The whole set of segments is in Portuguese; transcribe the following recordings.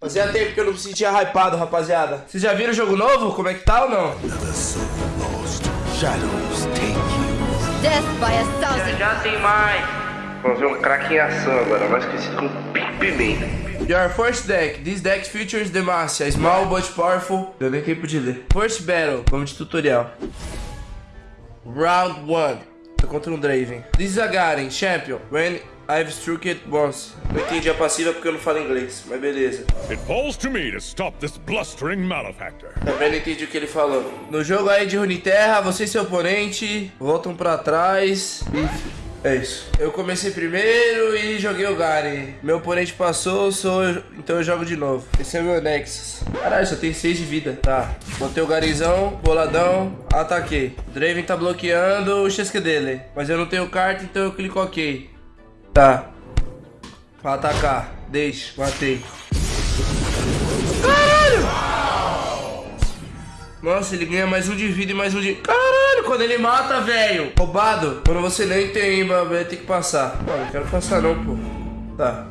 Fazia tempo que eu não me sentia hypado, rapaziada. Vocês já viram o jogo novo? Como é que tá ou não? Thousand. Já tem mais. Vamos ver um craque em ação agora, mais conhecido como Pimenta. Your first deck. This deck features Demacia, small but powerful. Deu nem tempo de ler. First battle. Vamos de tutorial. Round 1. Tô contra um Draven. This is a Garen, champion. When I've struck it once. Não entendi a passiva porque eu não falo inglês, mas beleza. It falls to me to stop this blustering malefactor. Também não entendi o que ele falou. No jogo aí de Runeterra, você e seu oponente voltam pra trás e... É isso. Eu comecei primeiro e joguei o Garen. Meu oponente passou, sou eu... então eu jogo de novo. Esse é o meu Nexus. Caralho, só tem 6 de vida. Tá. Botei o Garizão, boladão, ataquei. Draven tá bloqueando o chesque dele. Mas eu não tenho carta, então eu clico OK. Tá. Pra atacar. Deixa. Matei. Nossa, ele ganha mais um de vida e mais um de... Caralho, quando ele mata, velho. Roubado. Quando você nem tem, vai ter que passar. Mano, não quero passar não, pô. Tá.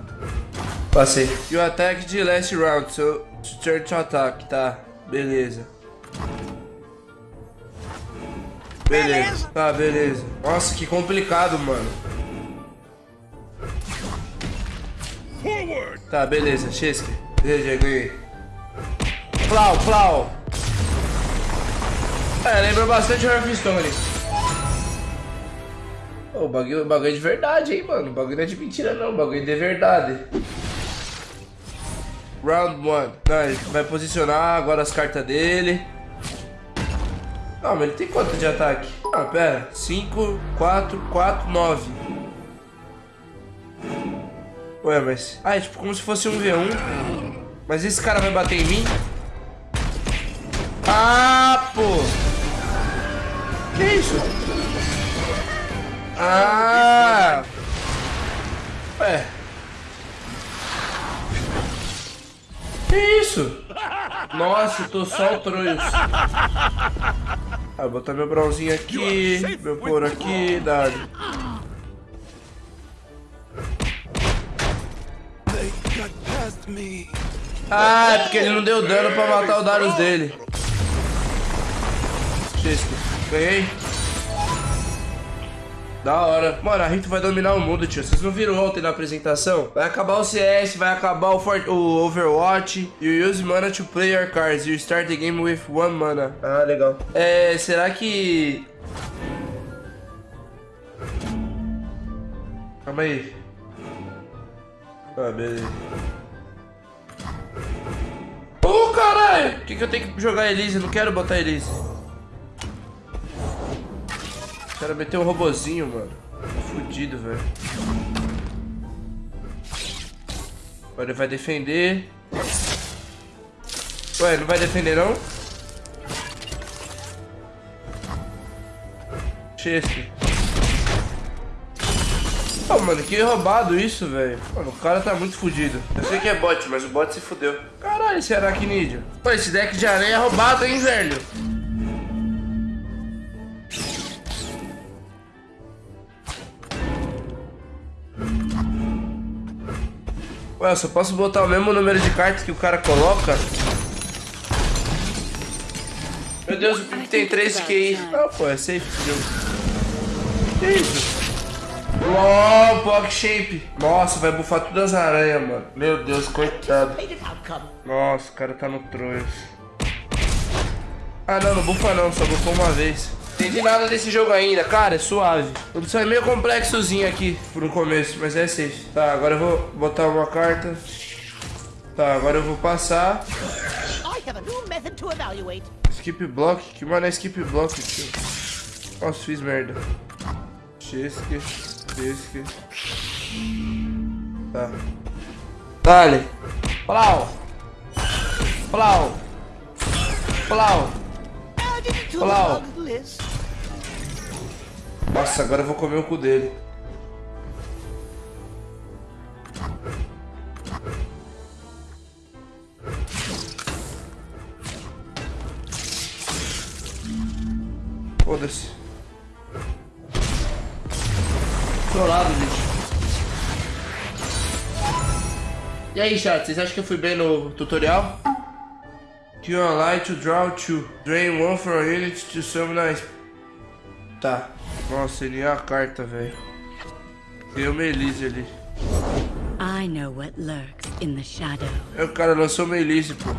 Passei. E o ataque de last round. So, turn to attack. Tá. Beleza. Beleza. Tá, beleza. Nossa, que complicado, mano. Tá, beleza. Chesky. Beleza, ganhei. Plau, plau. É, lembra bastante Hearthstone. Ô, o bagulho, o bagulho é de verdade, hein, mano. O bagulho não é de mentira, não. O bagulho é de verdade. Round 1. Não, ele vai posicionar agora as cartas dele. Não, mas ele tem quanto de ataque? Ah, pera. 5, 4, 4, 9. Ué, mas... Ah, é tipo como se fosse um V1. Mas esse cara vai bater em mim? Ah, pô! Que isso? Ah! Ué. Que isso? Nossa, eu tô só o troios. Ah, vou botar meu bronzinho aqui, meu couro aqui, dado. Ah, é porque ele não deu dano pra matar o Darius dele. Chesky, ganhei. Da hora. Mano, a Rito vai dominar o mundo, tio. Vocês não viram ontem na apresentação? Vai acabar o CS, vai acabar o, Fort o Overwatch. You use mana to play your cards. You start the game with one mana. Ah, legal. É, será que... Calma aí. Ah, beleza. Caralho! Por que, que eu tenho que jogar Elise? Não quero botar Elise. Quero meter um robozinho, mano. Fudido, velho. Agora ele vai defender. Ué, não vai defender, não? Chesky. Pô, mano, que roubado isso, velho. Mano, o cara tá muito fudido. Eu sei que é bot, mas o bot se fudeu. Caralho, esse aracnídeo. Pô, esse deck de aranha é roubado, hein, velho? Ué, eu só posso botar o mesmo número de cartas que o cara coloca? Meu Deus, o Pipe tem 3 QI. Ah, pô, é safe, fudeu. Que isso? LOL, Pog Shape. Nossa, vai bufar todas as aranhas, mano. Meu Deus, coitado. Nossa, o cara tá no Troios. Ah, não, não bufa não, só bufou uma vez. Entendi nada desse jogo ainda, cara, é suave. Só é meio complexozinho aqui pro começo, mas é safe. Tá, agora eu vou botar uma carta. Tá, agora eu vou passar. Skip block? Que mano é skip block, tio? Nossa, fiz merda. Chesque, chesque. Tá. Dale. Plau. Plau. Plau. List. Nossa, agora eu vou comer o cu dele. Foda-se. Trollado, bicho. E aí, chat, vocês acham que eu fui bem no tutorial? Kill a light to draw two. Drain one from a unit to summon a... Tá. Nossa, ele é a carta, velho. Tem o Melise ali. I know what lurks in the shadow. É, o cara lançou Melise, pô.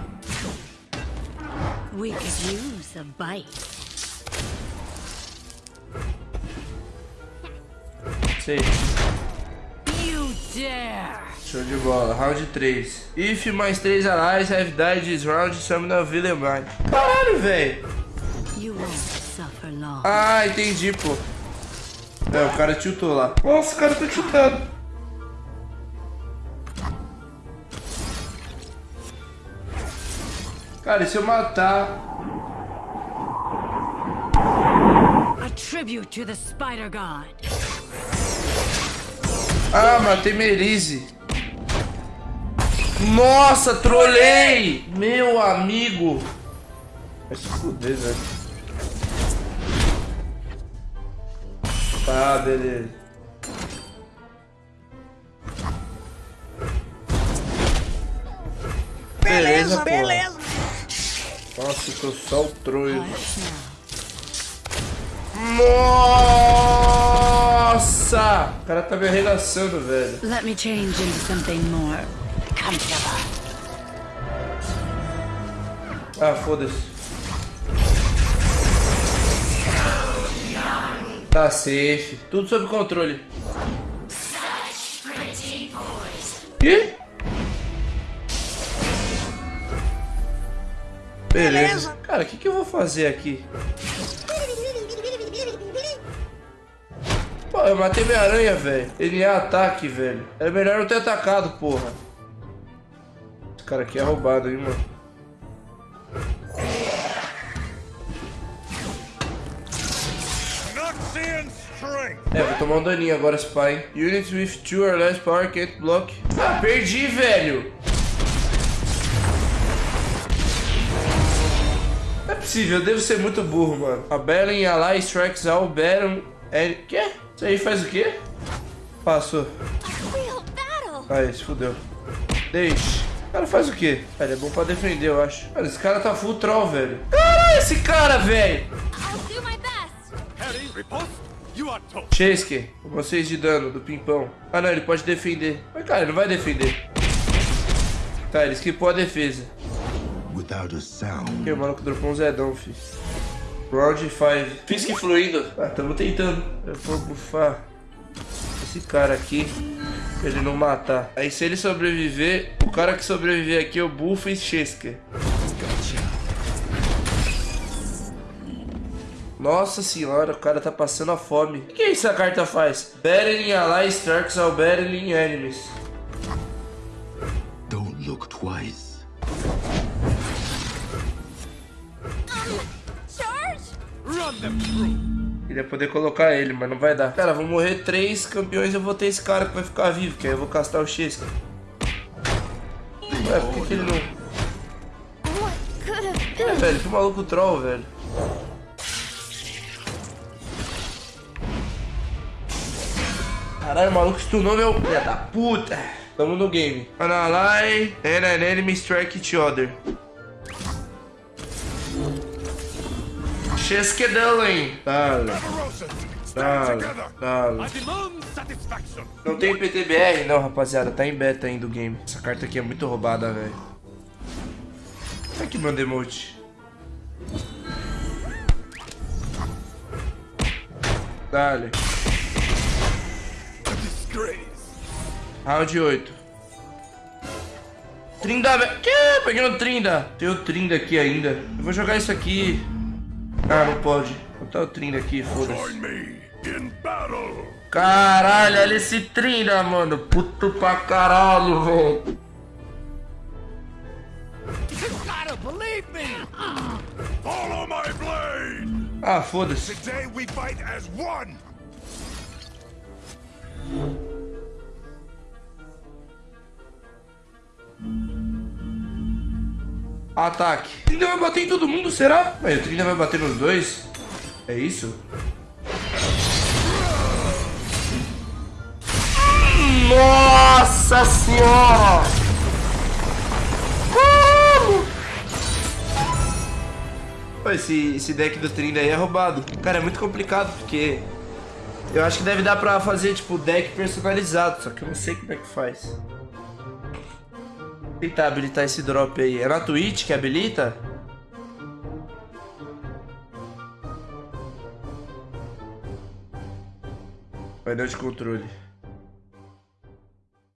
We could use a bite. Sei. You dare! Show de bola. Round 3. If mais 3 allies have died this round, summon a villain mine. Caralho, velho. Ah, entendi, pô. É, o cara tiltou lá. Nossa, o cara tá tiltado. Cara, e se eu matar... A tribute to the Spider God. Ah, matei Merise. Nossa, trolei! Meu amigo. Vai se fuder, velho. Tá, beleza. Beleza, beleza. Nossa, tô só o now. Nossa! O cara tá me arregaçando, velho. Let me change into something more Ah, foda-se. Tá safe. Tudo sob controle. Ih? Beleza. Cara, o que, que eu vou fazer aqui? Pô, eu matei minha aranha, velho. Ele é ataque, velho. Era melhor eu ter atacado, porra. Cara aqui é roubado, hein, mano. É, vou tomar um daninho agora, Spy. Units with two or less power can't block. Ah, perdi, velho. Não é possível, eu devo ser muito burro, mano. A Belen Ally strikes all Baron... É... Quê? Isso aí faz o quê? Passou. Aí, se fudeu. Deixe. O cara faz o quê? Ele é bom pra defender, eu acho. Cara, esse cara tá full troll, velho. Caralho, esse cara, velho. Chesky, com 6 de dano do pimpão. Ah, não, ele pode defender. Mas, cara, ele não vai defender. Tá, ele esquipou a defesa. Without a sound. Que o maluco dropou um Zedão, fi. Round 5. Fisk fluindo. Ah, tamo tentando. Eu vou bufar esse cara aqui. Pra ele não matar. Aí se ele sobreviver, o cara que sobreviver aqui eu bufo e Chesker. Nossa senhora, o cara tá passando a fome. O que, que é isso a carta faz? Battling Ally Starks ao Battling Enemies. Don't look twice. Charge. Run them through! Queria poder colocar ele, mas não vai dar. Cara, vão morrer três campeões eu vou ter esse cara que vai ficar vivo, que aí eu vou castar o Chesky. Ué, por que, que ele não... É, velho, que maluco troll, velho. Caralho, o maluco stunou meu... Filha da puta. Tamo no game. An ally and an enemy strike each other. Cheskedalen. Dale, Barbarossa! Demand satisfaction! Não tem PTBR não, rapaziada. Tá em beta ainda o game. Essa carta aqui é muito roubada, velho. Olha aqui meu emote. Dale. Round 8. Trinda, velho. Que? Peguei no Trinda. Tem o Trinda aqui ainda. Eu vou jogar isso aqui. Ah, não pode. Botar o Trinda aqui, Join foda-se. me in battle! Caralho, olha esse Trinda, mano. Puto pra caralho, velho. You gotta believe me. Follow my blade! Ah, foda-se. Today we fight as one! Ataque. Trinda vai bater em todo mundo, será? Mas o Trinda vai bater nos dois? É isso? Nossa senhora! Como? Esse, esse deck do Trinda aí é roubado. Cara, é muito complicado, porque... Eu acho que deve dar pra fazer, tipo, deck personalizado, só que eu não sei como é que faz. Vou tentar habilitar esse drop aí. É na Twitch que habilita? Painel de controle.